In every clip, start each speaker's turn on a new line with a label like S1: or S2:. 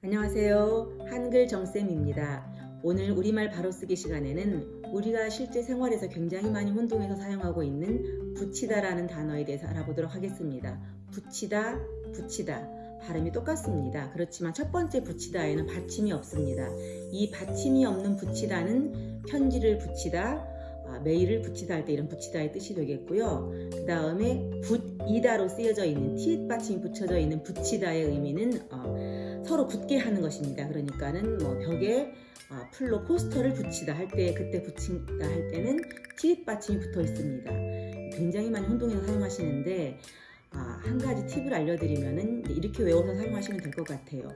S1: 안녕하세요. 한글 정쌤입니다. 오늘 우리말 바로쓰기 시간에는 우리가 실제 생활에서 굉장히 많이 혼동해서 사용하고 있는 붙이다라는 단어에 대해서 알아보도록 하겠습니다. 붙이다, 붙이다. 발음이 똑같습니다. 그렇지만 첫 번째 붙이다에는 받침이 없습니다. 이 받침이 없는 붙이다는 편지를 붙이다, 아, 메일을 붙이다 할 때 이런 붙이다의 뜻이 되겠고요. 그 다음에 붙이다로 쓰여져 있는 티읕 받침이 붙여져 있는 붙이다의 의미는 어, 서로 붙게 하는 것입니다. 그러니까는 뭐 벽에 아, 풀로 포스터를 붙이다 할 때 그때 붙인다 할 때는 티읕 받침이 붙어 있습니다. 굉장히 많이 혼동해서 사용하시는데 아, 한 가지 팁을 알려드리면은 이렇게 외워서 사용하시면 될 것 같아요.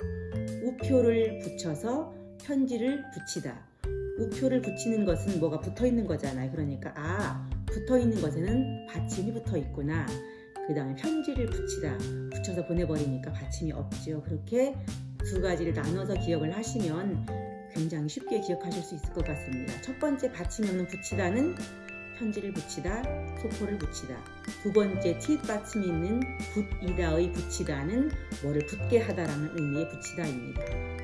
S1: 우표를 붙여서 편지를 붙이다. 우표를 붙이는 것은 뭐가 붙어 있는 거잖아요. 그러니까 아 붙어 있는 것에는 받침이 붙어 있구나. 그 다음에 편지를 붙이다. 붙여서 보내버리니까 받침이 없죠. 그렇게 두 가지를 나눠서 기억을 하시면 굉장히 쉽게 기억하실 수 있을 것 같습니다. 첫 번째 받침이 없는 붙이다는 편지를 붙이다, 소포를 붙이다. 두 번째 티읕 받침이 있는 붙이다의 붙이다는 뭐를 붙게 하다라는 의미의 붙이다입니다.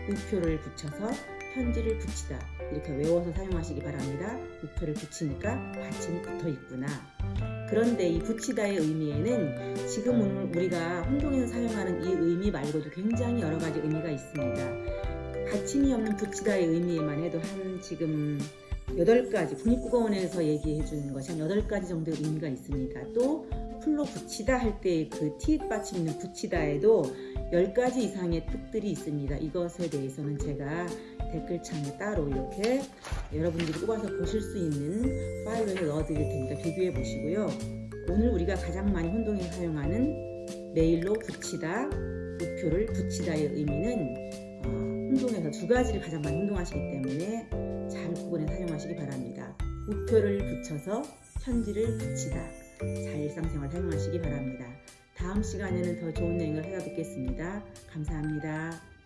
S1: 우표를 붙여서 편지를 붙이다 이렇게 외워서 사용하시기 바랍니다. 우표를 붙이니까 받침이 붙어 있구나. 그런데 이 붙이다의 의미에는 지금 우리가 혼동에서 사용하는 이 의미 말고도 굉장히 여러 가지 의미가 있습니다. 받침이 없는 붙이다의 의미에만 해도 한 지금 8가지 국립국어원에서 얘기해 주는 것이 한 8가지 정도의 의미가 있습니다. 또 풀로 붙이다 할때그 티읕 받침 있는 붙이다에도 10가지 이상의 뜻들이 있습니다. 이것에 대해서는 제가 댓글창에 따로 이렇게 여러분들이 뽑아서 보실 수 있는 파일을 넣어드릴 테니까 비교해 보시고요. 오늘 우리가 가장 많이 혼동에 사용하는 메일로 붙이다, 우표를 붙이다의 의미는 어, 혼동에서 두 가지를 가장 많이 혼동하시기 때문에 잘 구분해 사용하시기 바랍니다. 우표를 붙여서 편지를 붙이다. 잘 일상생활 사용하시기 바랍니다. 다음 시간에는 더 좋은 내용을 찾아뵙겠습니다. 감사합니다.